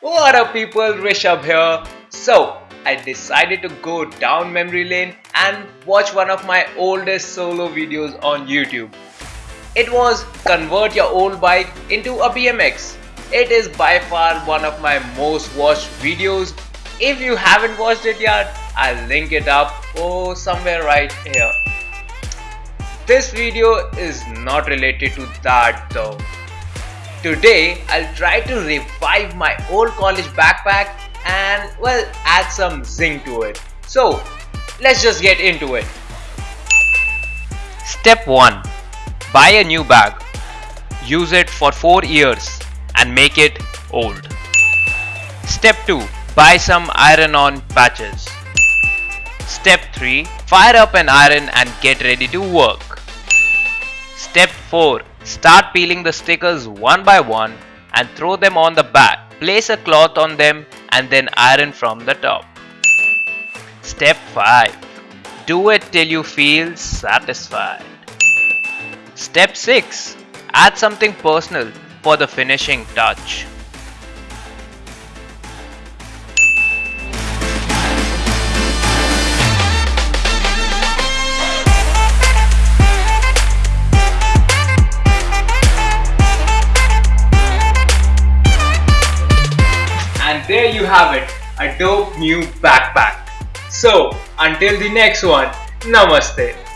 What up people, Rishabh here. So, I decided to go down memory lane and watch one of my oldest solo videos on YouTube. It was convert your old bike into a BMX. It is by far one of my most watched videos. If you haven't watched it yet, I'll link it up oh somewhere right here. This video is not related to that though. Today I'll try to revive my old college backpack and well add some zing to it. So let's just get into it. Step 1 Buy a new bag. Use it for 4 years and make it old. Step 2 Buy some iron on patches. Step 3 Fire up an iron and get ready to work. Step 4. Start peeling the stickers one by one and throw them on the back. Place a cloth on them and then iron from the top. Step 5. Do it till you feel satisfied. Step 6. Add something personal for the finishing touch. There you have it, a dope new backpack. So, until the next one, Namaste.